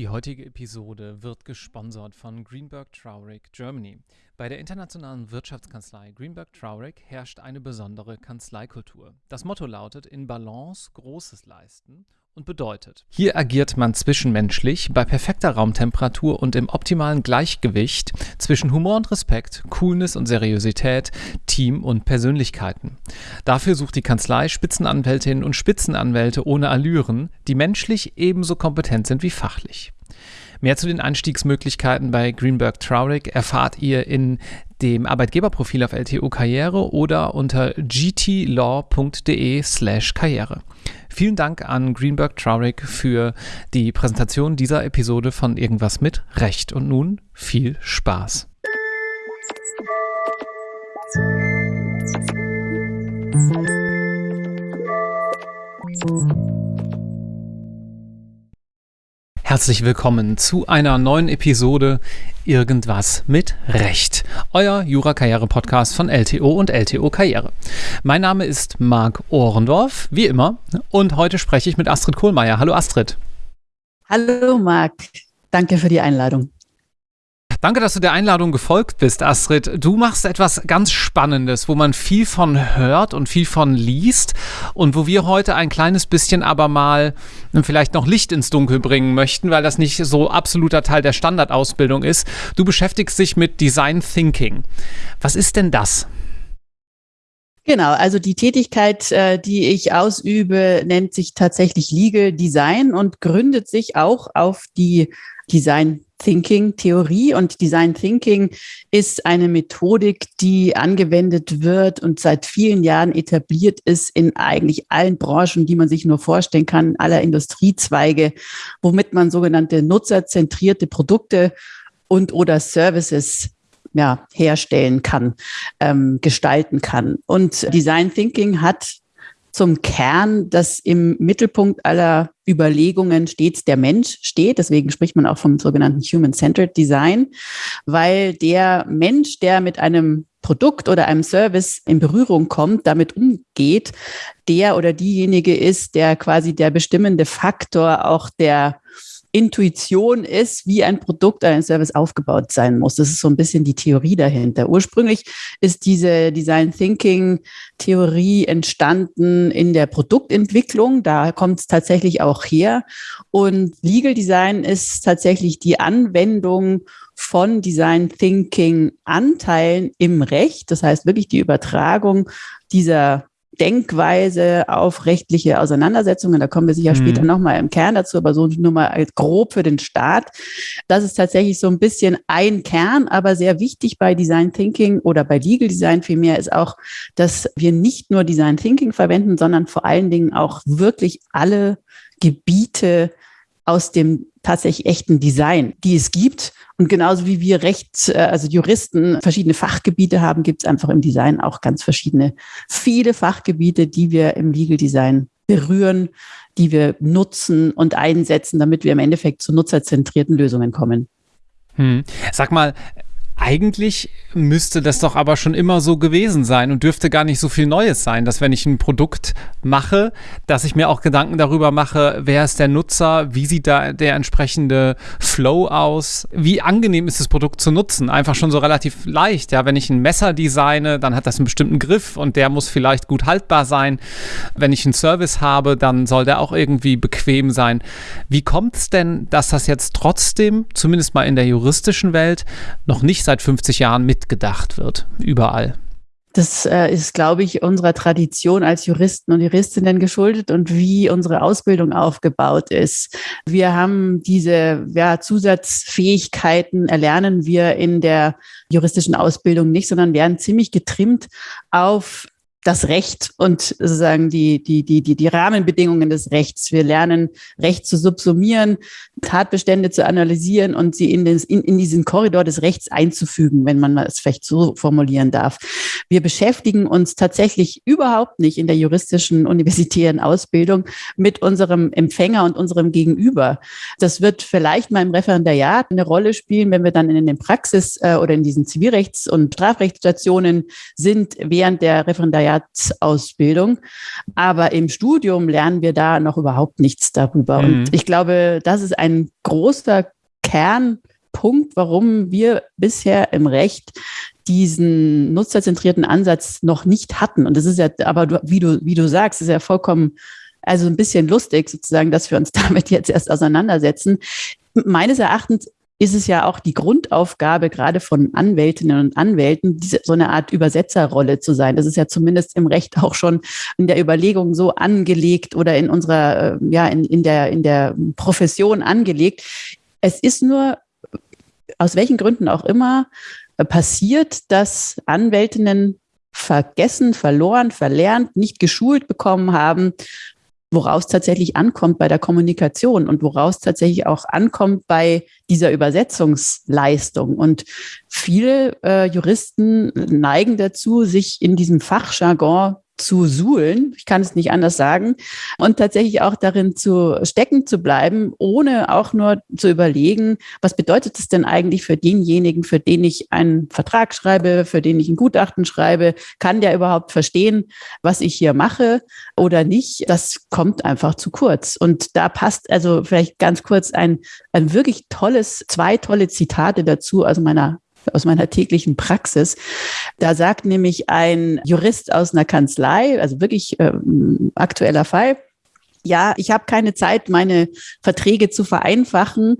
Die heutige Episode wird gesponsert von Greenberg Traurig Germany. Bei der internationalen Wirtschaftskanzlei Greenberg Traurig herrscht eine besondere Kanzleikultur. Das Motto lautet in Balance Großes leisten und bedeutet. Hier agiert man zwischenmenschlich bei perfekter Raumtemperatur und im optimalen Gleichgewicht zwischen Humor und Respekt, Coolness und Seriosität, Team und Persönlichkeiten. Dafür sucht die Kanzlei Spitzenanwältinnen und Spitzenanwälte ohne Allüren, die menschlich ebenso kompetent sind wie fachlich. Mehr zu den Einstiegsmöglichkeiten bei Greenberg Traurig erfahrt ihr in dem Arbeitgeberprofil auf LTO Karriere oder unter gtlaw.de slash Karriere. Vielen Dank an Greenberg Traurig für die Präsentation dieser Episode von Irgendwas mit Recht. Und nun viel Spaß. Herzlich willkommen zu einer neuen Episode Irgendwas mit Recht. Euer Jura-Karriere-Podcast von LTO und LTO Karriere. Mein Name ist Marc Ohrendorf, wie immer, und heute spreche ich mit Astrid Kohlmeier. Hallo Astrid. Hallo Marc, danke für die Einladung. Danke, dass du der Einladung gefolgt bist, Astrid. Du machst etwas ganz Spannendes, wo man viel von hört und viel von liest und wo wir heute ein kleines bisschen aber mal vielleicht noch Licht ins Dunkel bringen möchten, weil das nicht so absoluter Teil der Standardausbildung ist. Du beschäftigst dich mit Design Thinking. Was ist denn das? Genau, also die Tätigkeit, äh, die ich ausübe, nennt sich tatsächlich Legal Design und gründet sich auch auf die Design Thinking Theorie und Design Thinking ist eine Methodik, die angewendet wird und seit vielen Jahren etabliert ist in eigentlich allen Branchen, die man sich nur vorstellen kann, aller Industriezweige, womit man sogenannte nutzerzentrierte Produkte und oder Services ja, herstellen kann, ähm, gestalten kann. Und Design Thinking hat zum Kern, dass im Mittelpunkt aller Überlegungen stets der Mensch steht. Deswegen spricht man auch vom sogenannten Human-Centered Design, weil der Mensch, der mit einem Produkt oder einem Service in Berührung kommt, damit umgeht, der oder diejenige ist, der quasi der bestimmende Faktor auch der Intuition ist, wie ein Produkt ein Service aufgebaut sein muss. Das ist so ein bisschen die Theorie dahinter. Ursprünglich ist diese Design Thinking Theorie entstanden in der Produktentwicklung. Da kommt es tatsächlich auch her. Und Legal Design ist tatsächlich die Anwendung von Design Thinking Anteilen im Recht. Das heißt wirklich die Übertragung dieser Denkweise auf rechtliche Auseinandersetzungen. Da kommen wir sicher mhm. später nochmal im Kern dazu, aber so nur mal als grob für den Start. Das ist tatsächlich so ein bisschen ein Kern, aber sehr wichtig bei Design Thinking oder bei Legal Design vielmehr ist auch, dass wir nicht nur Design Thinking verwenden, sondern vor allen Dingen auch wirklich alle Gebiete aus dem tatsächlich echten Design, die es gibt. Und genauso wie wir Rechts, äh, also Juristen verschiedene Fachgebiete haben, gibt es einfach im Design auch ganz verschiedene, viele Fachgebiete, die wir im Legal Design berühren, die wir nutzen und einsetzen, damit wir im Endeffekt zu nutzerzentrierten Lösungen kommen. Hm. Sag mal, eigentlich müsste das doch aber schon immer so gewesen sein und dürfte gar nicht so viel Neues sein, dass wenn ich ein Produkt mache, dass ich mir auch Gedanken darüber mache, wer ist der Nutzer, wie sieht da der entsprechende Flow aus, wie angenehm ist das Produkt zu nutzen. Einfach schon so relativ leicht. Ja, wenn ich ein Messer designe, dann hat das einen bestimmten Griff und der muss vielleicht gut haltbar sein. Wenn ich einen Service habe, dann soll der auch irgendwie bequem sein. Wie kommt es denn, dass das jetzt trotzdem, zumindest mal in der juristischen Welt, noch nicht seit 50 Jahren mitgedacht wird, überall. Das äh, ist, glaube ich, unserer Tradition als Juristen und Juristinnen geschuldet und wie unsere Ausbildung aufgebaut ist. Wir haben diese ja, Zusatzfähigkeiten, erlernen wir in der juristischen Ausbildung nicht, sondern werden ziemlich getrimmt auf das Recht und sozusagen die, die, die, die, die Rahmenbedingungen des Rechts. Wir lernen, Recht zu subsumieren, Tatbestände zu analysieren und sie in, den, in, in diesen Korridor des Rechts einzufügen, wenn man es vielleicht so formulieren darf. Wir beschäftigen uns tatsächlich überhaupt nicht in der juristischen universitären Ausbildung mit unserem Empfänger und unserem Gegenüber. Das wird vielleicht mal im Referendariat eine Rolle spielen, wenn wir dann in den Praxis- äh, oder in diesen Zivilrechts- und Strafrechtsstationen sind während der Referendariat Referendariatsausbildung. Aber im Studium lernen wir da noch überhaupt nichts darüber. Mhm. Und ich glaube, das ist ein großer Kernpunkt, warum wir bisher im Recht diesen nutzerzentrierten Ansatz noch nicht hatten. Und das ist ja, aber wie du, wie du sagst, ist ja vollkommen, also ein bisschen lustig sozusagen, dass wir uns damit jetzt erst auseinandersetzen. Meines Erachtens ist es ja auch die Grundaufgabe gerade von Anwältinnen und Anwälten, diese, so eine Art Übersetzerrolle zu sein. Das ist ja zumindest im Recht auch schon in der Überlegung so angelegt oder in unserer, äh, ja, in, in, der, in der Profession angelegt. Es ist nur, aus welchen Gründen auch immer, äh, passiert, dass Anwältinnen vergessen, verloren, verlernt, nicht geschult bekommen haben, woraus tatsächlich ankommt bei der Kommunikation und woraus tatsächlich auch ankommt bei dieser Übersetzungsleistung. Und viele äh, Juristen neigen dazu, sich in diesem Fachjargon zu suhlen, ich kann es nicht anders sagen, und tatsächlich auch darin zu stecken zu bleiben, ohne auch nur zu überlegen, was bedeutet es denn eigentlich für denjenigen, für den ich einen Vertrag schreibe, für den ich ein Gutachten schreibe, kann der überhaupt verstehen, was ich hier mache oder nicht? Das kommt einfach zu kurz. Und da passt also vielleicht ganz kurz ein, ein wirklich tolles, zwei tolle Zitate dazu aus meiner aus meiner täglichen Praxis. Da sagt nämlich ein Jurist aus einer Kanzlei, also wirklich ähm, aktueller Fall, ja, ich habe keine Zeit, meine Verträge zu vereinfachen,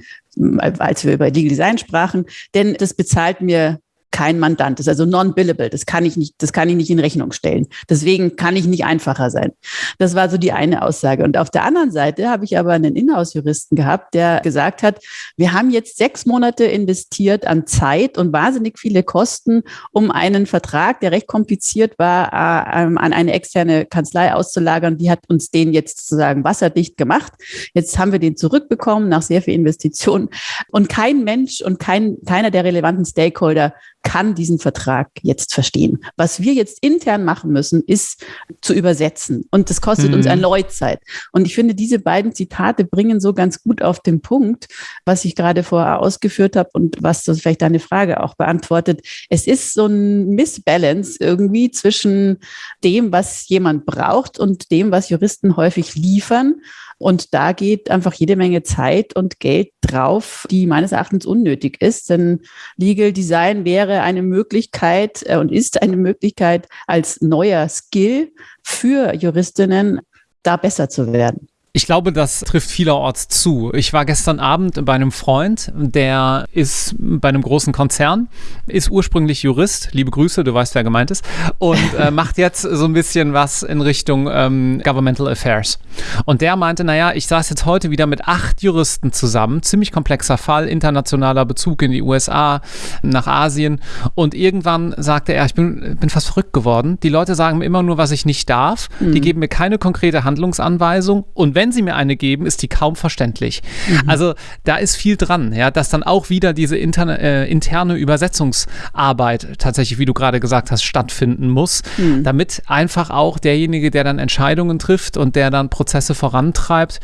als wir über Legal Design sprachen, denn das bezahlt mir kein Mandant. Ist also non-billable. Das kann ich nicht, das kann ich nicht in Rechnung stellen. Deswegen kann ich nicht einfacher sein. Das war so die eine Aussage. Und auf der anderen Seite habe ich aber einen Inhouse-Juristen gehabt, der gesagt hat, wir haben jetzt sechs Monate investiert an Zeit und wahnsinnig viele Kosten, um einen Vertrag, der recht kompliziert war, äh, ähm, an eine externe Kanzlei auszulagern. Die hat uns den jetzt sozusagen wasserdicht gemacht. Jetzt haben wir den zurückbekommen nach sehr viel Investitionen. Und kein Mensch und kein, keiner der relevanten Stakeholder kann diesen Vertrag jetzt verstehen. Was wir jetzt intern machen müssen, ist zu übersetzen. Und das kostet mhm. uns erneut Zeit. Und ich finde, diese beiden Zitate bringen so ganz gut auf den Punkt, was ich gerade vorher ausgeführt habe und was das vielleicht deine Frage auch beantwortet. Es ist so ein Missbalance irgendwie zwischen dem, was jemand braucht und dem, was Juristen häufig liefern. Und da geht einfach jede Menge Zeit und Geld drauf, die meines Erachtens unnötig ist. Denn Legal Design wäre eine Möglichkeit äh, und ist eine Möglichkeit als neuer Skill für Juristinnen, da besser zu werden. Ich glaube, das trifft vielerorts zu. Ich war gestern Abend bei einem Freund, der ist bei einem großen Konzern, ist ursprünglich Jurist, liebe Grüße, du weißt, wer gemeint ist, und äh, macht jetzt so ein bisschen was in Richtung ähm, Governmental Affairs. Und der meinte, naja, ich saß jetzt heute wieder mit acht Juristen zusammen, ziemlich komplexer Fall, internationaler Bezug in die USA, nach Asien. Und irgendwann sagte er, ich bin, bin fast verrückt geworden. Die Leute sagen mir immer nur, was ich nicht darf. Mhm. Die geben mir keine konkrete Handlungsanweisung. Und wenn sie mir eine geben, ist die kaum verständlich. Mhm. Also da ist viel dran, ja, dass dann auch wieder diese interne, äh, interne Übersetzungsarbeit tatsächlich, wie du gerade gesagt hast, stattfinden muss, mhm. damit einfach auch derjenige, der dann Entscheidungen trifft und der dann Prozesse vorantreibt,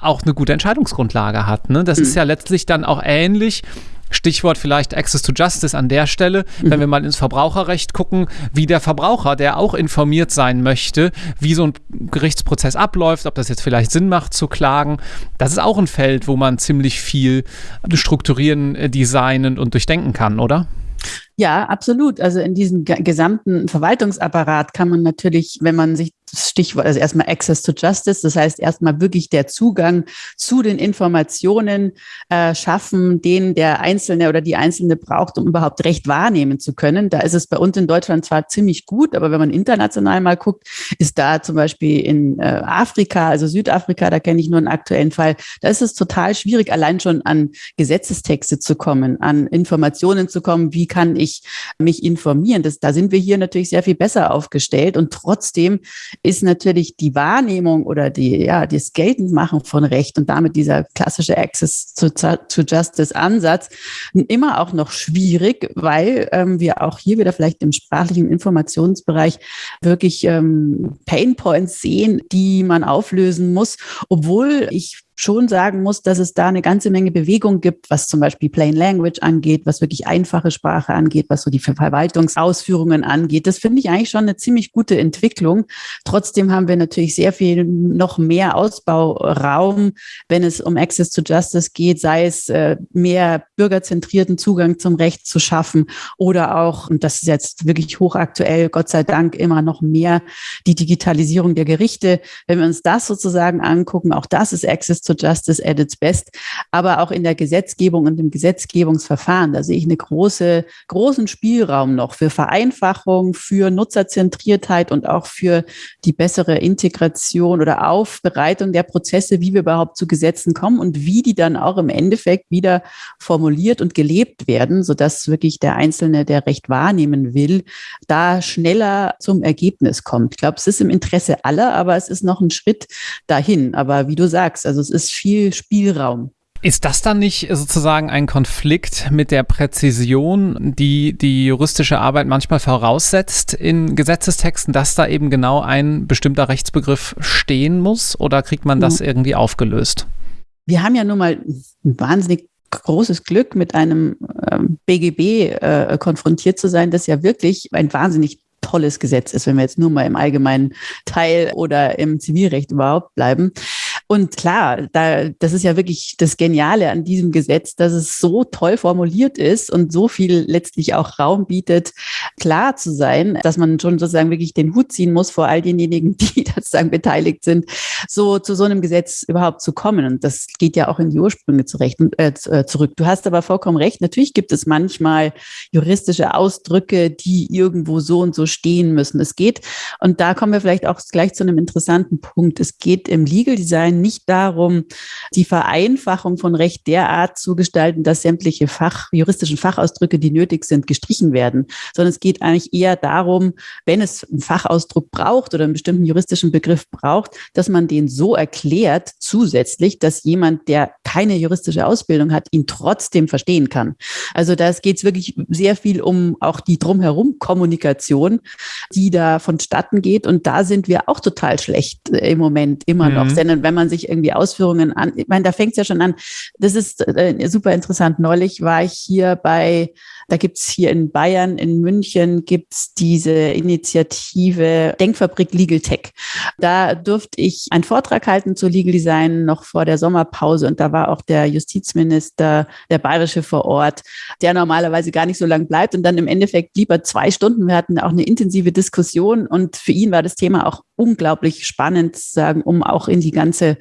auch eine gute Entscheidungsgrundlage hat. Ne? Das mhm. ist ja letztlich dann auch ähnlich Stichwort vielleicht Access to Justice an der Stelle, mhm. wenn wir mal ins Verbraucherrecht gucken, wie der Verbraucher, der auch informiert sein möchte, wie so ein Gerichtsprozess abläuft, ob das jetzt vielleicht Sinn macht zu klagen. Das ist auch ein Feld, wo man ziemlich viel strukturieren, äh, designen und durchdenken kann, oder? Ja, absolut. Also in diesem gesamten Verwaltungsapparat kann man natürlich, wenn man sich Stichwort, also erstmal Access to Justice, das heißt erstmal wirklich der Zugang zu den Informationen äh, schaffen, den der Einzelne oder die Einzelne braucht, um überhaupt Recht wahrnehmen zu können. Da ist es bei uns in Deutschland zwar ziemlich gut, aber wenn man international mal guckt, ist da zum Beispiel in äh, Afrika, also Südafrika, da kenne ich nur einen aktuellen Fall, da ist es total schwierig, allein schon an Gesetzestexte zu kommen, an Informationen zu kommen, wie kann ich mich informieren. Das, da sind wir hier natürlich sehr viel besser aufgestellt und trotzdem ist natürlich die Wahrnehmung oder die, ja, das Geltendmachen von Recht und damit dieser klassische Access to, to Justice Ansatz immer auch noch schwierig, weil ähm, wir auch hier wieder vielleicht im sprachlichen Informationsbereich wirklich ähm, Pain Points sehen, die man auflösen muss, obwohl ich schon sagen muss, dass es da eine ganze Menge Bewegung gibt, was zum Beispiel Plain Language angeht, was wirklich einfache Sprache angeht, was so die Verwaltungsausführungen angeht. Das finde ich eigentlich schon eine ziemlich gute Entwicklung. Trotzdem haben wir natürlich sehr viel noch mehr Ausbauraum, wenn es um Access to Justice geht, sei es äh, mehr bürgerzentrierten Zugang zum Recht zu schaffen oder auch, und das ist jetzt wirklich hochaktuell, Gott sei Dank immer noch mehr, die Digitalisierung der Gerichte. Wenn wir uns das sozusagen angucken, auch das ist Access to Justice at its best, aber auch in der Gesetzgebung und im Gesetzgebungsverfahren, da sehe ich eine große, großen Spielraum noch für Vereinfachung, für Nutzerzentriertheit und auch für die bessere Integration oder Aufbereitung der Prozesse, wie wir überhaupt zu Gesetzen kommen und wie die dann auch im Endeffekt wieder formuliert und gelebt werden, sodass wirklich der Einzelne, der Recht wahrnehmen will, da schneller zum Ergebnis kommt. Ich glaube, es ist im Interesse aller, aber es ist noch ein Schritt dahin. Aber wie du sagst, also es ist viel Spielraum. Ist das dann nicht sozusagen ein Konflikt mit der Präzision, die die juristische Arbeit manchmal voraussetzt in Gesetzestexten, dass da eben genau ein bestimmter Rechtsbegriff stehen muss? Oder kriegt man das hm. irgendwie aufgelöst? Wir haben ja nun mal ein wahnsinnig großes Glück, mit einem ähm, BGB äh, konfrontiert zu sein, das ja wirklich ein wahnsinnig tolles Gesetz ist, wenn wir jetzt nur mal im allgemeinen Teil oder im Zivilrecht überhaupt bleiben. Und klar, da, das ist ja wirklich das Geniale an diesem Gesetz, dass es so toll formuliert ist und so viel letztlich auch Raum bietet, klar zu sein, dass man schon sozusagen wirklich den Hut ziehen muss vor all denjenigen, die sozusagen beteiligt sind, so zu so einem Gesetz überhaupt zu kommen. Und das geht ja auch in die Ursprünge zurecht, äh, äh, zurück. Du hast aber vollkommen recht. Natürlich gibt es manchmal juristische Ausdrücke, die irgendwo so und so stehen müssen. Es geht, und da kommen wir vielleicht auch gleich zu einem interessanten Punkt. Es geht im Legal Design nicht darum, die Vereinfachung von Recht derart zu gestalten, dass sämtliche Fach, juristischen Fachausdrücke, die nötig sind, gestrichen werden, sondern es geht eigentlich eher darum, wenn es einen Fachausdruck braucht oder einen bestimmten juristischen Begriff braucht, dass man den so erklärt zusätzlich, dass jemand, der keine juristische Ausbildung hat, ihn trotzdem verstehen kann. Also da geht es wirklich sehr viel um auch die drumherum Kommunikation, die da vonstatten geht. Und da sind wir auch total schlecht im Moment immer mhm. noch. Denn wenn man sich irgendwie Ausführungen an, ich meine, da fängt es ja schon an. Das ist äh, super interessant. Neulich war ich hier bei da gibt es hier in Bayern, in München, gibt es diese Initiative Denkfabrik Legal Tech. Da durfte ich einen Vortrag halten zu Legal Design noch vor der Sommerpause und da war auch der Justizminister, der Bayerische vor Ort, der normalerweise gar nicht so lange bleibt und dann im Endeffekt lieber zwei Stunden. Wir hatten auch eine intensive Diskussion und für ihn war das Thema auch unglaublich spannend, sagen, um auch in die ganze,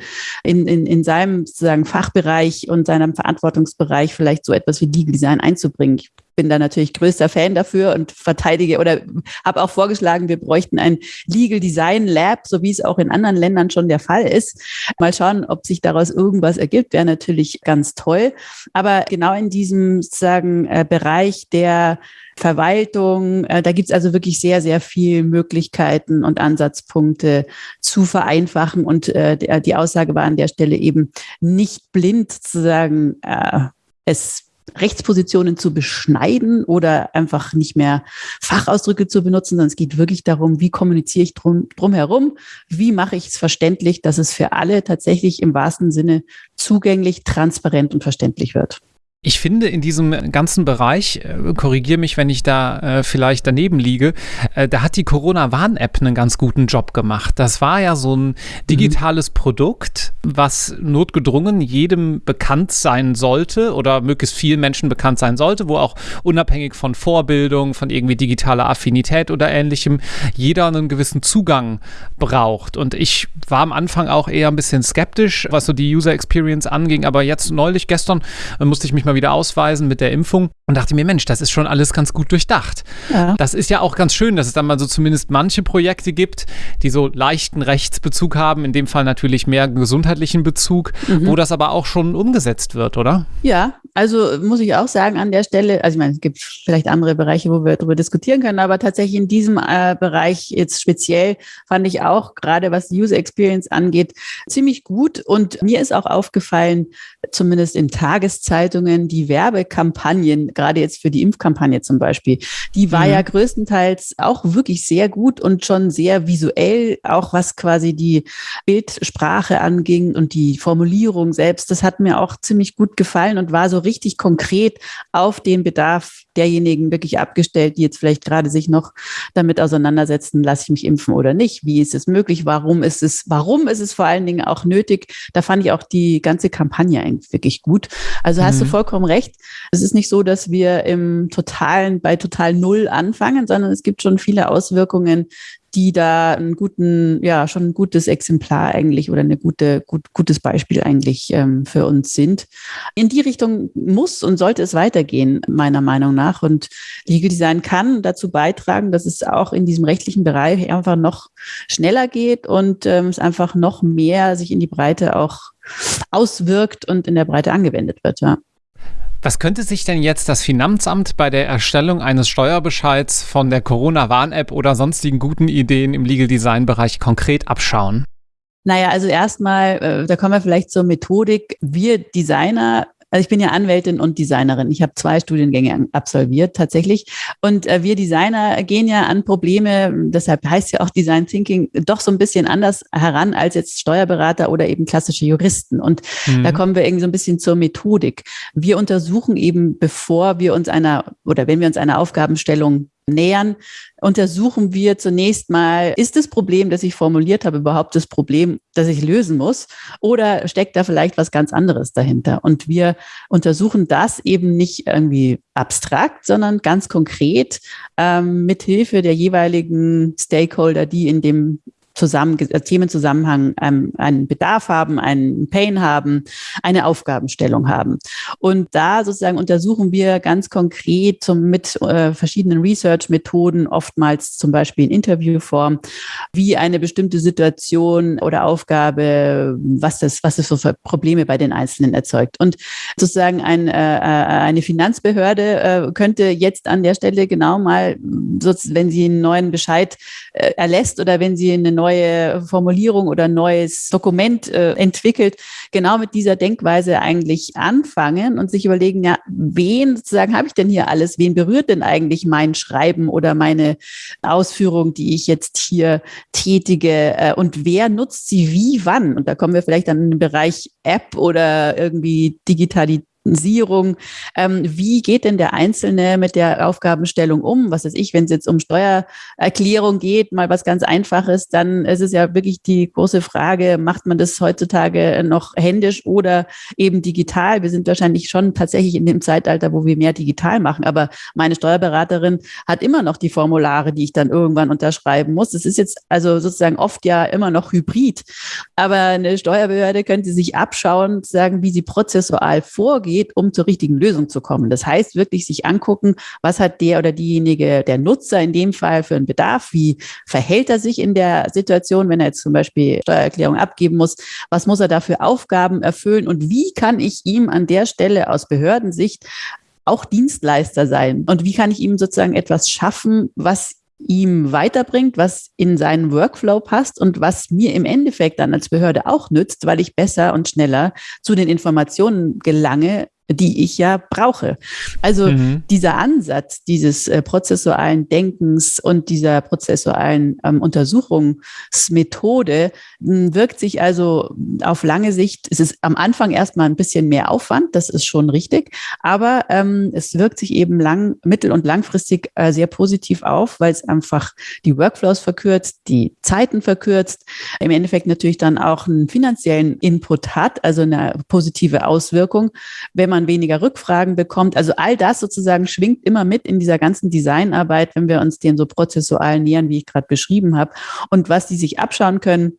in, in, in seinem sozusagen Fachbereich und seinem Verantwortungsbereich vielleicht so etwas wie Legal Design einzubringen. Ich bin da natürlich größter Fan dafür und verteidige oder habe auch vorgeschlagen, wir bräuchten ein Legal Design Lab, so wie es auch in anderen Ländern schon der Fall ist. Mal schauen, ob sich daraus irgendwas ergibt, wäre natürlich ganz toll. Aber genau in diesem sozusagen äh, Bereich der Verwaltung. Äh, da gibt es also wirklich sehr, sehr viele Möglichkeiten und Ansatzpunkte zu vereinfachen. Und äh, die Aussage war an der Stelle eben nicht blind zu sagen, äh, es Rechtspositionen zu beschneiden oder einfach nicht mehr Fachausdrücke zu benutzen, sondern es geht wirklich darum, wie kommuniziere ich drum, drumherum, wie mache ich es verständlich, dass es für alle tatsächlich im wahrsten Sinne zugänglich, transparent und verständlich wird. Ich finde in diesem ganzen Bereich, äh, korrigiere mich, wenn ich da äh, vielleicht daneben liege, äh, da hat die Corona-Warn-App einen ganz guten Job gemacht. Das war ja so ein mhm. digitales mhm. Produkt, was notgedrungen jedem bekannt sein sollte oder möglichst vielen Menschen bekannt sein sollte, wo auch unabhängig von Vorbildung, von irgendwie digitaler Affinität oder ähnlichem, jeder einen gewissen Zugang braucht. Und ich war am Anfang auch eher ein bisschen skeptisch, was so die User Experience anging, aber jetzt neulich, gestern, äh, musste ich mich mal mal wieder ausweisen mit der Impfung und dachte mir, Mensch, das ist schon alles ganz gut durchdacht. Ja. Das ist ja auch ganz schön, dass es dann mal so zumindest manche Projekte gibt, die so leichten Rechtsbezug haben, in dem Fall natürlich mehr gesundheitlichen Bezug, mhm. wo das aber auch schon umgesetzt wird, oder? Ja, also muss ich auch sagen an der Stelle, also ich meine, es gibt vielleicht andere Bereiche, wo wir darüber diskutieren können, aber tatsächlich in diesem äh, Bereich jetzt speziell fand ich auch, gerade was User Experience angeht, ziemlich gut. Und mir ist auch aufgefallen, zumindest in Tageszeitungen, die Werbekampagnen, gerade jetzt für die Impfkampagne zum Beispiel, die war mhm. ja größtenteils auch wirklich sehr gut und schon sehr visuell, auch was quasi die Bildsprache anging und die Formulierung selbst. Das hat mir auch ziemlich gut gefallen und war so richtig konkret auf den Bedarf derjenigen wirklich abgestellt, die jetzt vielleicht gerade sich noch damit auseinandersetzen, lasse ich mich impfen oder nicht? Wie ist es möglich? Warum ist es, warum ist es vor allen Dingen auch nötig? Da fand ich auch die ganze Kampagne eigentlich wirklich gut. Also hast mhm. du vollkommen recht. Es ist nicht so, dass wir im totalen, bei total Null anfangen, sondern es gibt schon viele Auswirkungen, die da einen guten, ja, schon ein gutes Exemplar eigentlich oder eine gute, gut, gutes Beispiel eigentlich ähm, für uns sind. In die Richtung muss und sollte es weitergehen, meiner Meinung nach. Und Legal Design kann dazu beitragen, dass es auch in diesem rechtlichen Bereich einfach noch schneller geht und ähm, es einfach noch mehr sich in die Breite auch auswirkt und in der Breite angewendet wird, ja. Was könnte sich denn jetzt das Finanzamt bei der Erstellung eines Steuerbescheids von der Corona-Warn-App oder sonstigen guten Ideen im Legal Design-Bereich konkret abschauen? Naja, also erstmal, äh, da kommen wir vielleicht zur Methodik. Wir Designer also ich bin ja Anwältin und Designerin. Ich habe zwei Studiengänge absolviert tatsächlich. Und äh, wir Designer gehen ja an Probleme, deshalb heißt ja auch Design Thinking, doch so ein bisschen anders heran als jetzt Steuerberater oder eben klassische Juristen. Und mhm. da kommen wir irgendwie so ein bisschen zur Methodik. Wir untersuchen eben, bevor wir uns einer oder wenn wir uns einer Aufgabenstellung nähern, untersuchen wir zunächst mal, ist das Problem, das ich formuliert habe, überhaupt das Problem, das ich lösen muss? Oder steckt da vielleicht was ganz anderes dahinter? Und wir untersuchen das eben nicht irgendwie abstrakt, sondern ganz konkret ähm, mit Hilfe der jeweiligen Stakeholder, die in dem zusammen, Themenzusammenhang ähm, einen Bedarf haben, einen Pain haben, eine Aufgabenstellung haben. Und da sozusagen untersuchen wir ganz konkret zum, mit äh, verschiedenen Research-Methoden, oftmals zum Beispiel in Interviewform, wie eine bestimmte Situation oder Aufgabe, was das, was das für Probleme bei den Einzelnen erzeugt. Und sozusagen ein, äh, äh eine Finanzbehörde äh, könnte jetzt an der Stelle genau mal, wenn sie einen neuen Bescheid äh, erlässt oder wenn sie eine neue Formulierung oder neues Dokument äh, entwickelt, genau mit dieser Denkweise eigentlich anfangen und sich überlegen, ja, wen sozusagen habe ich denn hier alles? Wen berührt denn eigentlich mein Schreiben oder meine Ausführung, die ich jetzt hier tätige? Äh, und wer nutzt sie wie, wann? Und da kommen wir vielleicht dann in den Bereich App oder irgendwie Digitalität Sierung. Ähm, wie geht denn der Einzelne mit der Aufgabenstellung um? Was weiß ich, wenn es jetzt um Steuererklärung geht, mal was ganz Einfaches, dann ist es ja wirklich die große Frage, macht man das heutzutage noch händisch oder eben digital? Wir sind wahrscheinlich schon tatsächlich in dem Zeitalter, wo wir mehr digital machen. Aber meine Steuerberaterin hat immer noch die Formulare, die ich dann irgendwann unterschreiben muss. Das ist jetzt also sozusagen oft ja immer noch hybrid. Aber eine Steuerbehörde könnte sich abschauen, sagen, wie sie prozessual vorgeht geht, um zur richtigen Lösung zu kommen. Das heißt, wirklich sich angucken, was hat der oder diejenige, der Nutzer in dem Fall für einen Bedarf, wie verhält er sich in der Situation, wenn er jetzt zum Beispiel Steuererklärung abgeben muss, was muss er da für Aufgaben erfüllen und wie kann ich ihm an der Stelle aus Behördensicht auch Dienstleister sein? Und wie kann ich ihm sozusagen etwas schaffen, was ihm weiterbringt, was in seinen Workflow passt und was mir im Endeffekt dann als Behörde auch nützt, weil ich besser und schneller zu den Informationen gelange, die ich ja brauche. Also mhm. dieser Ansatz dieses äh, prozessualen Denkens und dieser prozessualen ähm, Untersuchungsmethode hm, wirkt sich also auf lange Sicht, es ist am Anfang erstmal ein bisschen mehr Aufwand, das ist schon richtig, aber ähm, es wirkt sich eben lang, mittel- und langfristig äh, sehr positiv auf, weil es einfach die Workflows verkürzt, die Zeiten verkürzt, im Endeffekt natürlich dann auch einen finanziellen Input hat, also eine positive Auswirkung, wenn man man weniger Rückfragen bekommt. Also all das sozusagen schwingt immer mit in dieser ganzen Designarbeit, wenn wir uns den so prozessual nähern, wie ich gerade beschrieben habe. Und was die sich abschauen können,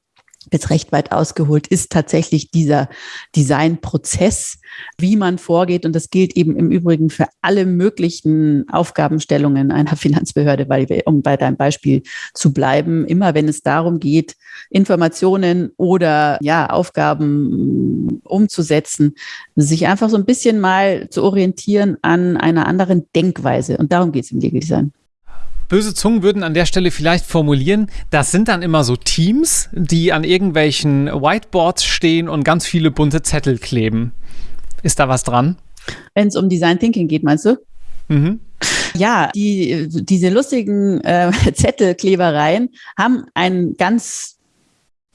jetzt recht weit ausgeholt, ist tatsächlich dieser Designprozess, wie man vorgeht. Und das gilt eben im Übrigen für alle möglichen Aufgabenstellungen einer Finanzbehörde, weil um bei deinem Beispiel zu bleiben, immer wenn es darum geht, Informationen oder ja, Aufgaben umzusetzen, sich einfach so ein bisschen mal zu orientieren an einer anderen Denkweise. Und darum geht es im Legal Design. Böse Zungen würden an der Stelle vielleicht formulieren, das sind dann immer so Teams, die an irgendwelchen Whiteboards stehen und ganz viele bunte Zettel kleben. Ist da was dran? Wenn es um Design Thinking geht, meinst du? Mhm. Ja, die, diese lustigen äh, Zettelklebereien haben einen ganz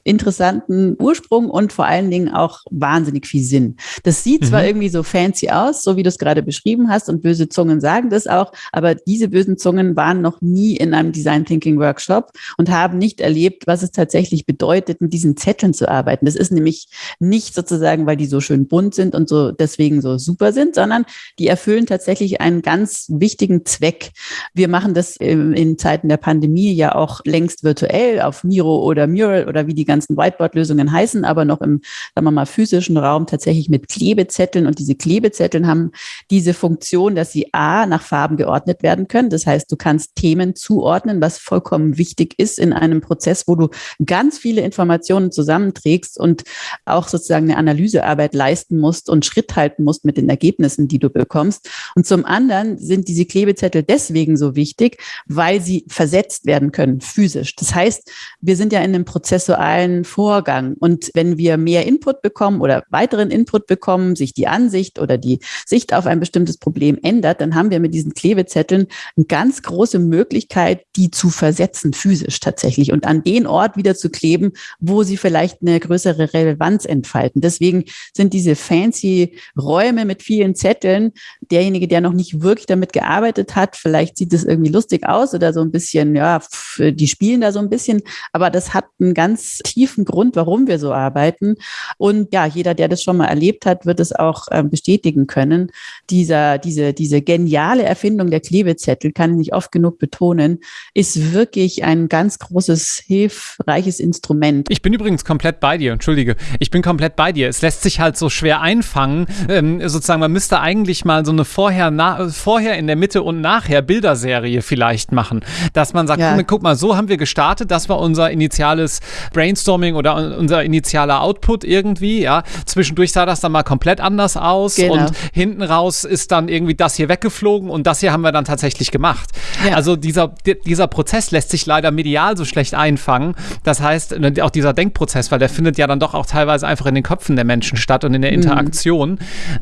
interessanten Ursprung und vor allen Dingen auch wahnsinnig viel Sinn. Das sieht mhm. zwar irgendwie so fancy aus, so wie du es gerade beschrieben hast, und böse Zungen sagen das auch, aber diese bösen Zungen waren noch nie in einem Design Thinking Workshop und haben nicht erlebt, was es tatsächlich bedeutet, mit diesen Zetteln zu arbeiten. Das ist nämlich nicht sozusagen, weil die so schön bunt sind und so deswegen so super sind, sondern die erfüllen tatsächlich einen ganz wichtigen Zweck. Wir machen das in Zeiten der Pandemie ja auch längst virtuell auf Miro oder Mural oder wie die ganzen ganzen Whiteboard-Lösungen heißen, aber noch im, sagen wir mal, physischen Raum tatsächlich mit Klebezetteln. Und diese Klebezetteln haben diese Funktion, dass sie A, nach Farben geordnet werden können. Das heißt, du kannst Themen zuordnen, was vollkommen wichtig ist in einem Prozess, wo du ganz viele Informationen zusammenträgst und auch sozusagen eine Analysearbeit leisten musst und Schritt halten musst mit den Ergebnissen, die du bekommst. Und zum anderen sind diese Klebezettel deswegen so wichtig, weil sie versetzt werden können, physisch. Das heißt, wir sind ja in einem prozessualen einen Vorgang. Und wenn wir mehr Input bekommen oder weiteren Input bekommen, sich die Ansicht oder die Sicht auf ein bestimmtes Problem ändert, dann haben wir mit diesen Klebezetteln eine ganz große Möglichkeit, die zu versetzen, physisch tatsächlich, und an den Ort wieder zu kleben, wo sie vielleicht eine größere Relevanz entfalten. Deswegen sind diese fancy Räume mit vielen Zetteln, derjenige, der noch nicht wirklich damit gearbeitet hat, vielleicht sieht es irgendwie lustig aus oder so ein bisschen, ja, die spielen da so ein bisschen, aber das hat einen ganz tiefen Grund, warum wir so arbeiten. Und ja, jeder, der das schon mal erlebt hat, wird es auch äh, bestätigen können. Dieser, diese, diese geniale Erfindung der Klebezettel, kann ich nicht oft genug betonen, ist wirklich ein ganz großes, hilfreiches Instrument. Ich bin übrigens komplett bei dir, entschuldige. Ich bin komplett bei dir. Es lässt sich halt so schwer einfangen. Ähm, sozusagen, man müsste eigentlich mal so eine vorher, na, vorher in der Mitte und nachher Bilderserie vielleicht machen. Dass man sagt, ja. guck mal, so haben wir gestartet, das war unser initiales Brainstorming Brainstorming oder unser initialer Output irgendwie, ja. Zwischendurch sah das dann mal komplett anders aus genau. und hinten raus ist dann irgendwie das hier weggeflogen und das hier haben wir dann tatsächlich gemacht. Ja. Also dieser, dieser Prozess lässt sich leider medial so schlecht einfangen. Das heißt, ne, auch dieser Denkprozess, weil der findet ja dann doch auch teilweise einfach in den Köpfen der Menschen statt und in der mhm. Interaktion. Mhm.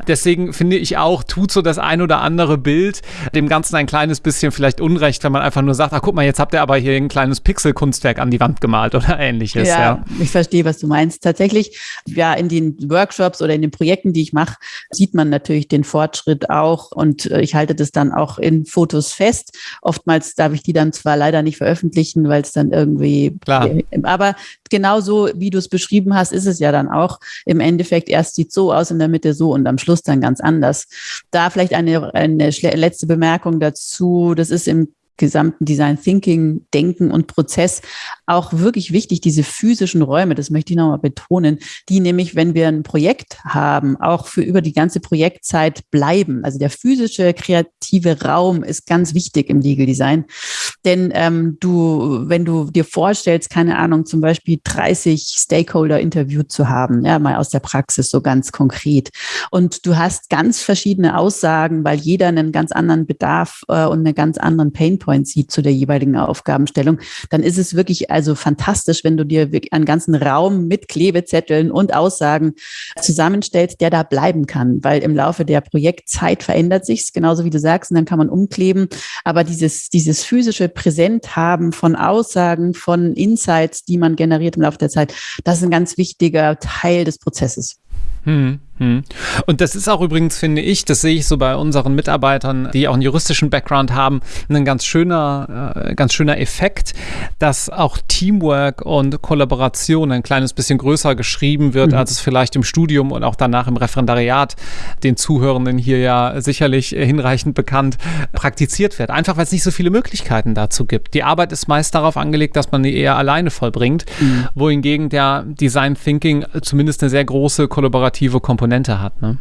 Deswegen finde ich auch, tut so das ein oder andere Bild dem Ganzen ein kleines bisschen vielleicht Unrecht, wenn man einfach nur sagt, ach guck mal, jetzt habt ihr aber hier ein kleines Pixelkunstwerk an die Wand gemalt oder ähnliches. Ja, ja, ich verstehe, was du meinst. Tatsächlich, ja, in den Workshops oder in den Projekten, die ich mache, sieht man natürlich den Fortschritt auch und äh, ich halte das dann auch in Fotos fest. Oftmals darf ich die dann zwar leider nicht veröffentlichen, weil es dann irgendwie, Klar. Aber genauso wie du es beschrieben hast, ist es ja dann auch im Endeffekt erst sieht so aus, in der Mitte so und am Schluss dann ganz anders. Da vielleicht eine, eine letzte Bemerkung dazu. Das ist im gesamten Design Thinking, Denken und Prozess auch wirklich wichtig, diese physischen Räume, das möchte ich nochmal betonen, die nämlich, wenn wir ein Projekt haben, auch für über die ganze Projektzeit bleiben. Also der physische, kreative Raum ist ganz wichtig im Legal Design. Denn ähm, du, wenn du dir vorstellst, keine Ahnung, zum Beispiel 30 Stakeholder interviewt zu haben, ja, mal aus der Praxis so ganz konkret. Und du hast ganz verschiedene Aussagen, weil jeder einen ganz anderen Bedarf äh, und einen ganz anderen Painpoint Points sieht zu der jeweiligen Aufgabenstellung, dann ist es wirklich also fantastisch, wenn du dir einen ganzen Raum mit Klebezetteln und Aussagen zusammenstellst, der da bleiben kann, weil im Laufe der Projektzeit verändert sich's, genauso wie du sagst, und dann kann man umkleben. Aber dieses, dieses physische Präsent haben von Aussagen, von Insights, die man generiert im Laufe der Zeit, das ist ein ganz wichtiger Teil des Prozesses. Hm, hm. Und das ist auch übrigens, finde ich, das sehe ich so bei unseren Mitarbeitern, die auch einen juristischen Background haben, ein ganz schöner, äh, ganz schöner Effekt, dass auch Teamwork und Kollaboration ein kleines bisschen größer geschrieben wird, mhm. als es vielleicht im Studium und auch danach im Referendariat den Zuhörenden hier ja sicherlich hinreichend bekannt praktiziert wird. Einfach weil es nicht so viele Möglichkeiten dazu gibt. Die Arbeit ist meist darauf angelegt, dass man die eher alleine vollbringt, mhm. wohingegen der Design Thinking zumindest eine sehr große kollaborative kollaborative Komponente hat. Ne?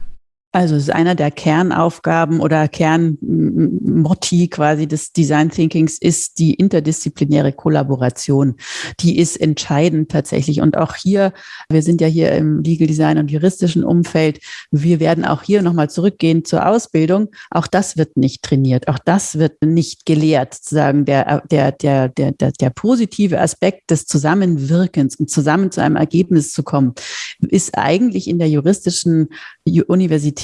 Also es ist einer der Kernaufgaben oder Kernmotti quasi des Design Thinkings ist die interdisziplinäre Kollaboration. Die ist entscheidend tatsächlich. Und auch hier, wir sind ja hier im Legal Design und juristischen Umfeld, wir werden auch hier nochmal zurückgehen zur Ausbildung. Auch das wird nicht trainiert. Auch das wird nicht gelehrt. Sozusagen der, der, der, der, der, der positive Aspekt des Zusammenwirkens und zusammen zu einem Ergebnis zu kommen, ist eigentlich in der juristischen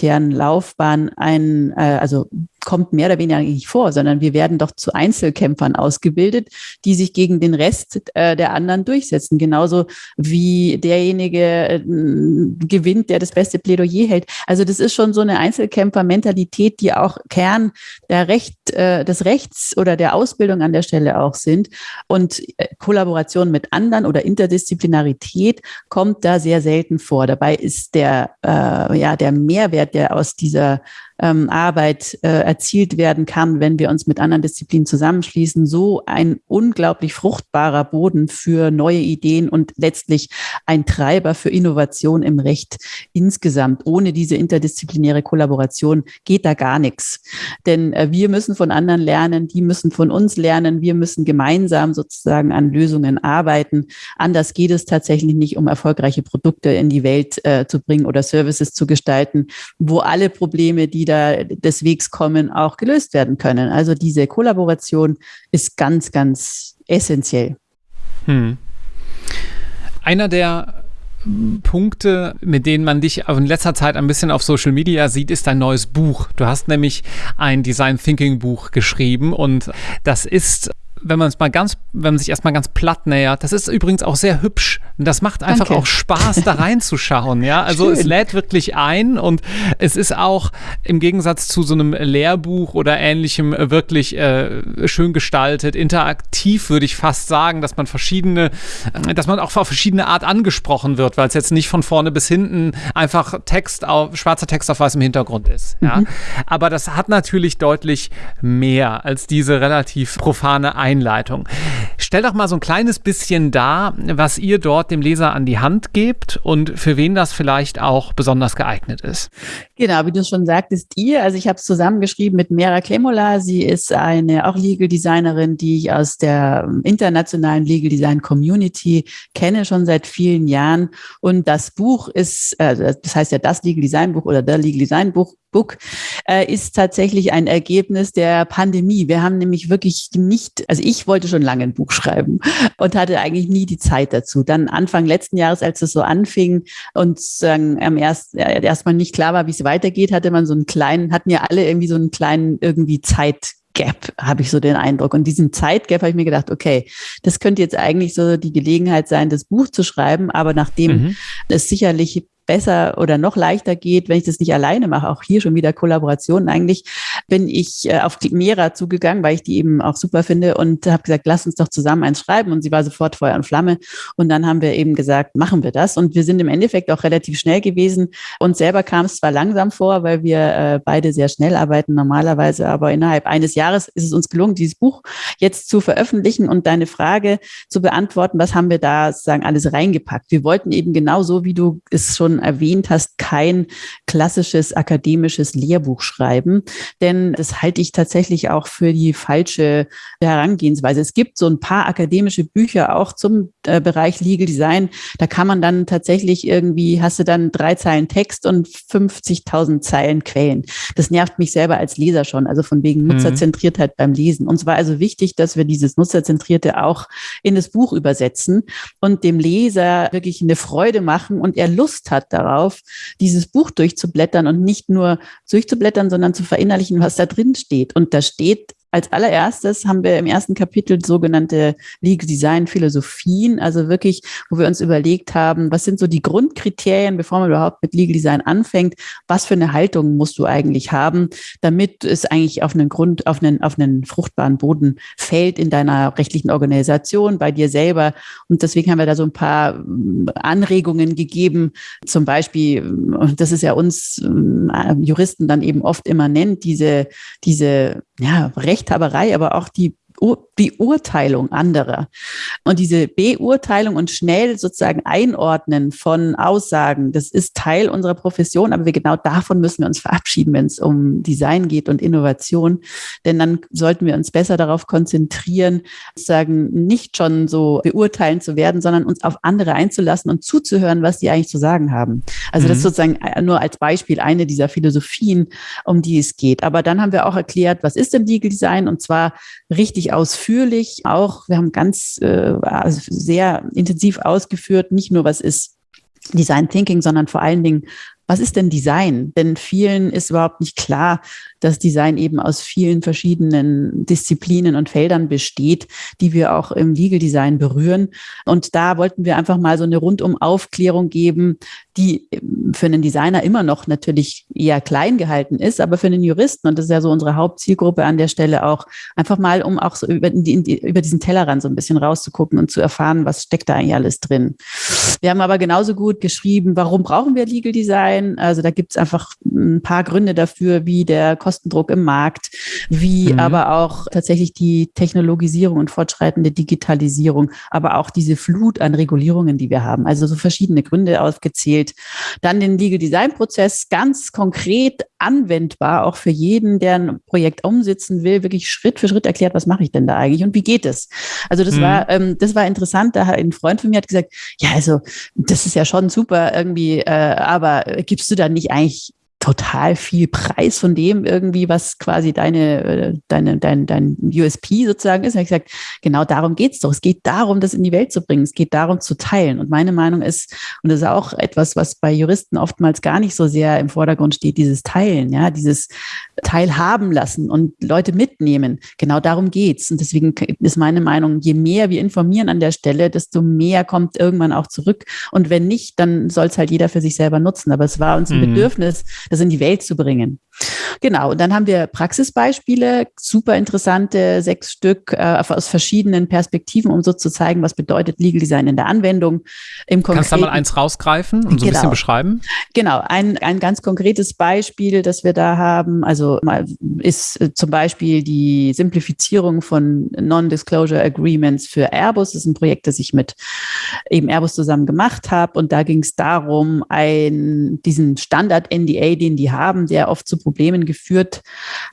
universitären Laufbahn ein, äh, also kommt mehr oder weniger nicht vor, sondern wir werden doch zu Einzelkämpfern ausgebildet, die sich gegen den Rest äh, der anderen durchsetzen. Genauso wie derjenige äh, gewinnt, der das beste Plädoyer hält. Also das ist schon so eine Einzelkämpfermentalität, die auch Kern der Recht, äh, des Rechts oder der Ausbildung an der Stelle auch sind. Und äh, Kollaboration mit anderen oder Interdisziplinarität kommt da sehr selten vor. Dabei ist der, äh, ja, der Mehrwert, der aus dieser ähm, Arbeit äh, erzielt werden kann, wenn wir uns mit anderen Disziplinen zusammenschließen. So ein unglaublich fruchtbarer Boden für neue Ideen und letztlich ein Treiber für Innovation im Recht insgesamt. Ohne diese interdisziplinäre Kollaboration geht da gar nichts. Denn äh, wir müssen von anderen lernen, die müssen von uns lernen, wir müssen gemeinsam sozusagen an Lösungen arbeiten. Anders geht es tatsächlich nicht, um erfolgreiche Produkte in die Welt äh, zu bringen oder Services zu gestalten, wo alle Probleme, die da des Wegs kommen, auch gelöst werden können. Also diese Kollaboration ist ganz, ganz essentiell. Hm. Einer der Punkte, mit denen man dich in letzter Zeit ein bisschen auf Social Media sieht, ist dein neues Buch. Du hast nämlich ein Design Thinking Buch geschrieben und das ist wenn man es mal ganz, wenn man sich erstmal ganz platt nähert, das ist übrigens auch sehr hübsch. Und das macht einfach Danke. auch Spaß, da reinzuschauen. Ja, also Schön. es lädt wirklich ein und es ist auch im Gegensatz zu so einem Lehrbuch oder ähnlichem wirklich äh, schön gestaltet, interaktiv würde ich fast sagen, dass man verschiedene, dass man auch auf verschiedene Art angesprochen wird, weil es jetzt nicht von vorne bis hinten einfach Text auf, schwarzer Text auf weißem Hintergrund ist. Ja, mhm. aber das hat natürlich deutlich mehr als diese relativ profane Einstellung Einleitung. Stell doch mal so ein kleines bisschen dar, was ihr dort dem Leser an die Hand gebt und für wen das vielleicht auch besonders geeignet ist. Genau, wie du schon sagtest, ihr, also ich habe es zusammengeschrieben mit Mera Klemola. Sie ist eine auch Legal Designerin, die ich aus der ähm, internationalen Legal Design Community kenne, schon seit vielen Jahren. Und das Buch ist, äh, das heißt ja das Legal Design Buch oder der Legal Design Buch, Book äh, ist tatsächlich ein Ergebnis der Pandemie. Wir haben nämlich wirklich nicht, also ich wollte schon lange ein Buch schreiben und hatte eigentlich nie die Zeit dazu. Dann Anfang letzten Jahres, als es so anfing und sagen, am erst, äh, erstmal nicht klar war, wie es weitergeht, hatte man so einen kleinen, hatten ja alle irgendwie so einen kleinen irgendwie Zeit Gap, habe ich so den Eindruck. Und diesen Zeitgap habe ich mir gedacht, okay, das könnte jetzt eigentlich so die Gelegenheit sein, das Buch zu schreiben, aber nachdem mhm. es sicherlich besser oder noch leichter geht, wenn ich das nicht alleine mache. Auch hier schon wieder Kollaboration. Eigentlich bin ich äh, auf Mera zugegangen, weil ich die eben auch super finde und habe gesagt, lass uns doch zusammen eins schreiben. Und sie war sofort Feuer und Flamme. Und dann haben wir eben gesagt, machen wir das. Und wir sind im Endeffekt auch relativ schnell gewesen. Und selber kam es zwar langsam vor, weil wir äh, beide sehr schnell arbeiten normalerweise, aber innerhalb eines Jahres ist es uns gelungen, dieses Buch jetzt zu veröffentlichen und deine Frage zu beantworten, was haben wir da sozusagen alles reingepackt. Wir wollten eben genauso, wie du es schon erwähnt hast, kein klassisches akademisches Lehrbuch schreiben, denn das halte ich tatsächlich auch für die falsche Herangehensweise. Es gibt so ein paar akademische Bücher auch zum äh, Bereich Legal Design. Da kann man dann tatsächlich irgendwie, hast du dann drei Zeilen Text und 50.000 Zeilen Quellen. Das nervt mich selber als Leser schon, also von wegen mhm. Nutzerzentriertheit beim Lesen. Und es war also wichtig, dass wir dieses Nutzerzentrierte auch in das Buch übersetzen und dem Leser wirklich eine Freude machen und er Lust hat darauf, dieses Buch durchzublättern und nicht nur durchzublättern, sondern zu verinnerlichen, was da drin steht. Und da steht als allererstes haben wir im ersten Kapitel sogenannte Legal Design Philosophien, also wirklich, wo wir uns überlegt haben, was sind so die Grundkriterien, bevor man überhaupt mit Legal Design anfängt, was für eine Haltung musst du eigentlich haben, damit es eigentlich auf einen Grund, auf einen, auf einen fruchtbaren Boden fällt in deiner rechtlichen Organisation, bei dir selber. Und deswegen haben wir da so ein paar ähm, Anregungen gegeben, zum Beispiel, das ist ja uns äh, Juristen dann eben oft immer nennt, diese, diese ja, Rechthaberei, aber auch die Beurteilung anderer. Und diese Beurteilung und schnell sozusagen Einordnen von Aussagen, das ist Teil unserer Profession, aber wir genau davon müssen wir uns verabschieden, wenn es um Design geht und Innovation. Denn dann sollten wir uns besser darauf konzentrieren, sozusagen nicht schon so beurteilen zu werden, sondern uns auf andere einzulassen und zuzuhören, was die eigentlich zu sagen haben. Also mhm. das ist sozusagen nur als Beispiel eine dieser Philosophien, um die es geht. Aber dann haben wir auch erklärt, was ist denn Legal Design? Und zwar richtig ausführlich. Auch wir haben ganz äh, also sehr intensiv ausgeführt, nicht nur was ist Design Thinking, sondern vor allen Dingen, was ist denn Design? Denn vielen ist überhaupt nicht klar, dass Design eben aus vielen verschiedenen Disziplinen und Feldern besteht, die wir auch im Legal Design berühren. Und da wollten wir einfach mal so eine rundum Aufklärung geben, die für einen Designer immer noch natürlich eher klein gehalten ist, aber für einen Juristen, und das ist ja so unsere Hauptzielgruppe an der Stelle auch, einfach mal, um auch so über, die, über diesen Tellerrand so ein bisschen rauszugucken und zu erfahren, was steckt da eigentlich alles drin. Wir haben aber genauso gut geschrieben, warum brauchen wir Legal Design? Also da gibt es einfach ein paar Gründe dafür, wie der Kostendruck im Markt, wie mhm. aber auch tatsächlich die Technologisierung und fortschreitende Digitalisierung, aber auch diese Flut an Regulierungen, die wir haben. Also so verschiedene Gründe aufgezählt. Dann den Legal Design Prozess ganz konkret anwendbar, auch für jeden, der ein Projekt umsetzen will, wirklich Schritt für Schritt erklärt, was mache ich denn da eigentlich und wie geht es? Also das mhm. war, ähm, das war interessant. Da hat ein Freund von mir hat gesagt, ja, also das ist ja schon super irgendwie, äh, aber gibst du da nicht eigentlich total viel Preis von dem irgendwie, was quasi deine, äh, deine, dein, dein USP sozusagen ist. Und ich gesagt, genau darum geht es doch. Es geht darum, das in die Welt zu bringen. Es geht darum zu teilen. Und meine Meinung ist, und das ist auch etwas, was bei Juristen oftmals gar nicht so sehr im Vordergrund steht, dieses Teilen, ja, dieses Teilhaben lassen und Leute mitnehmen. Genau darum geht's. Und deswegen ist meine Meinung, je mehr wir informieren an der Stelle, desto mehr kommt irgendwann auch zurück. Und wenn nicht, dann soll es halt jeder für sich selber nutzen. Aber es war uns ein mhm. Bedürfnis, das in die Welt zu bringen. Genau, und dann haben wir Praxisbeispiele, super interessante, sechs Stück äh, aus verschiedenen Perspektiven, um so zu zeigen, was bedeutet Legal Design in der Anwendung. Im Kannst du da mal eins rausgreifen und so ein bisschen genau. beschreiben? Genau, ein, ein ganz konkretes Beispiel, das wir da haben, also mal ist äh, zum Beispiel die Simplifizierung von Non-Disclosure Agreements für Airbus. Das ist ein Projekt, das ich mit eben Airbus zusammen gemacht habe. Und da ging es darum, ein, diesen Standard-NDA, den die haben, der oft zu Problemen geführt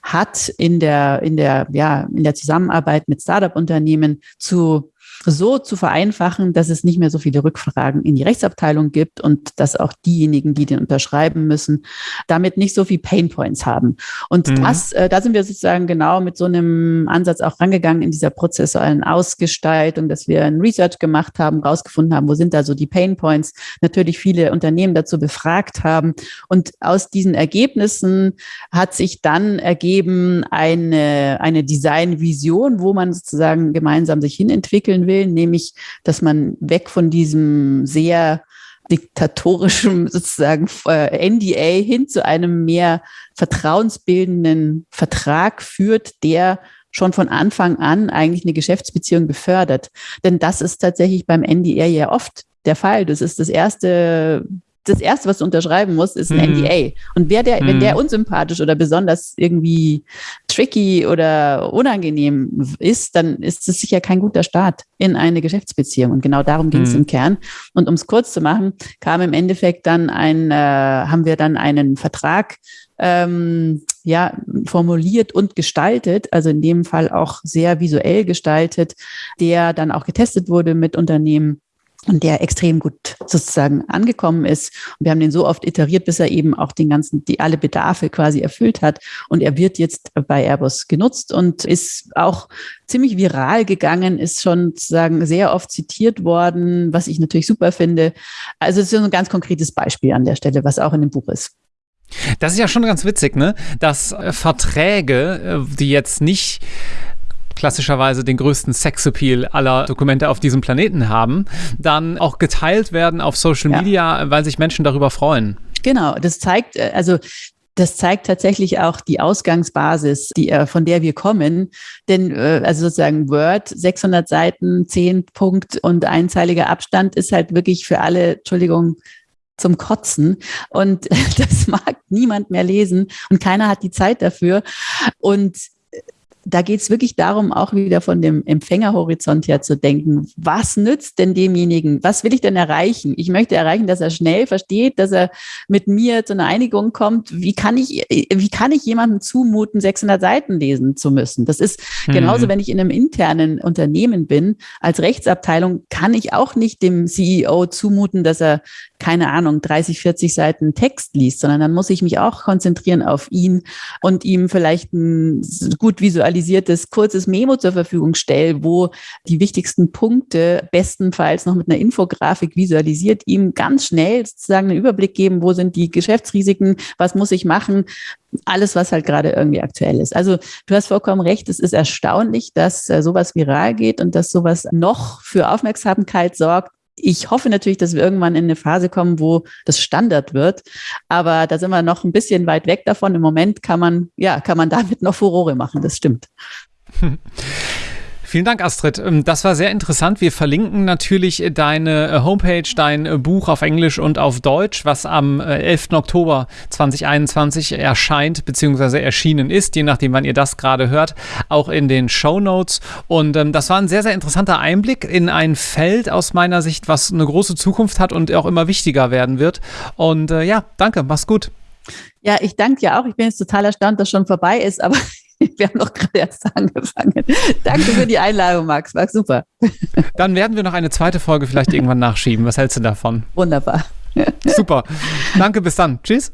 hat in der, in der, ja, in der Zusammenarbeit mit Startup-Unternehmen zu so zu vereinfachen, dass es nicht mehr so viele Rückfragen in die Rechtsabteilung gibt und dass auch diejenigen, die den unterschreiben müssen, damit nicht so viel Painpoints haben. Und mhm. das, äh, da sind wir sozusagen genau mit so einem Ansatz auch rangegangen in dieser prozessualen Ausgestaltung, dass wir ein Research gemacht haben, rausgefunden haben, wo sind da so die Painpoints, natürlich viele Unternehmen dazu befragt haben. Und aus diesen Ergebnissen hat sich dann ergeben eine, eine Design-Vision, wo man sozusagen gemeinsam sich hinentwickeln will, nämlich, dass man weg von diesem sehr diktatorischen sozusagen äh, NDA hin zu einem mehr vertrauensbildenden Vertrag führt, der schon von Anfang an eigentlich eine Geschäftsbeziehung befördert. Denn das ist tatsächlich beim NDA ja oft der Fall. Das ist das erste das Erste, was du unterschreiben musst, ist ein mhm. NDA. Und wer der, mhm. wenn der unsympathisch oder besonders irgendwie tricky oder unangenehm ist, dann ist es sicher kein guter Start in eine Geschäftsbeziehung. Und genau darum ging es mhm. im Kern. Und um es kurz zu machen, kam im Endeffekt dann ein, äh, haben wir dann einen Vertrag ähm, ja, formuliert und gestaltet, also in dem Fall auch sehr visuell gestaltet, der dann auch getestet wurde mit Unternehmen und der extrem gut sozusagen angekommen ist. Und wir haben den so oft iteriert, bis er eben auch den ganzen, die alle Bedarfe quasi erfüllt hat. Und er wird jetzt bei Airbus genutzt und ist auch ziemlich viral gegangen, ist schon sozusagen sehr oft zitiert worden, was ich natürlich super finde. Also es ist ein ganz konkretes Beispiel an der Stelle, was auch in dem Buch ist. Das ist ja schon ganz witzig, ne? Dass äh, Verträge, äh, die jetzt nicht klassischerweise den größten Sexappeal aller Dokumente auf diesem Planeten haben, dann auch geteilt werden auf Social Media, ja. weil sich Menschen darüber freuen. Genau, das zeigt, äh, also das zeigt tatsächlich auch die Ausgangsbasis, die, äh, von der wir kommen. Denn äh, also sozusagen Word, 600 Seiten, 10 Punkt und einzeiliger Abstand ist halt wirklich für alle, Entschuldigung, zum Kotzen. Und das mag niemand mehr lesen und keiner hat die Zeit dafür. Und da geht es wirklich darum, auch wieder von dem Empfängerhorizont her zu denken. Was nützt denn demjenigen? Was will ich denn erreichen? Ich möchte erreichen, dass er schnell versteht, dass er mit mir zu einer Einigung kommt. Wie kann ich, wie kann ich jemandem zumuten, 600 Seiten lesen zu müssen? Das ist mhm. genauso, wenn ich in einem internen Unternehmen bin. Als Rechtsabteilung kann ich auch nicht dem CEO zumuten, dass er keine Ahnung, 30, 40 Seiten Text liest, sondern dann muss ich mich auch konzentrieren auf ihn und ihm vielleicht ein gut visualisiertes, kurzes Memo zur Verfügung stellen, wo die wichtigsten Punkte bestenfalls noch mit einer Infografik visualisiert, ihm ganz schnell sozusagen einen Überblick geben, wo sind die Geschäftsrisiken, was muss ich machen, alles, was halt gerade irgendwie aktuell ist. Also du hast vollkommen recht, es ist erstaunlich, dass äh, sowas viral geht und dass sowas noch für Aufmerksamkeit sorgt, ich hoffe natürlich, dass wir irgendwann in eine Phase kommen, wo das Standard wird. Aber da sind wir noch ein bisschen weit weg davon. Im Moment kann man, ja, kann man damit noch Furore machen. Das stimmt. Vielen Dank, Astrid. Ähm, das war sehr interessant. Wir verlinken natürlich deine äh, Homepage, dein äh, Buch auf Englisch und auf Deutsch, was am 11. Äh, Oktober 2021 erscheint bzw. erschienen ist, je nachdem, wann ihr das gerade hört, auch in den Show Notes. Und ähm, das war ein sehr, sehr interessanter Einblick in ein Feld aus meiner Sicht, was eine große Zukunft hat und auch immer wichtiger werden wird. Und äh, ja, danke, mach's gut. Ja, ich danke dir auch. Ich bin jetzt total erstaunt, dass schon vorbei ist, aber Wir haben noch gerade erst angefangen. Danke für die Einladung, Max. War super. Dann werden wir noch eine zweite Folge vielleicht irgendwann nachschieben. Was hältst du davon? Wunderbar. Super. Danke, bis dann. Tschüss.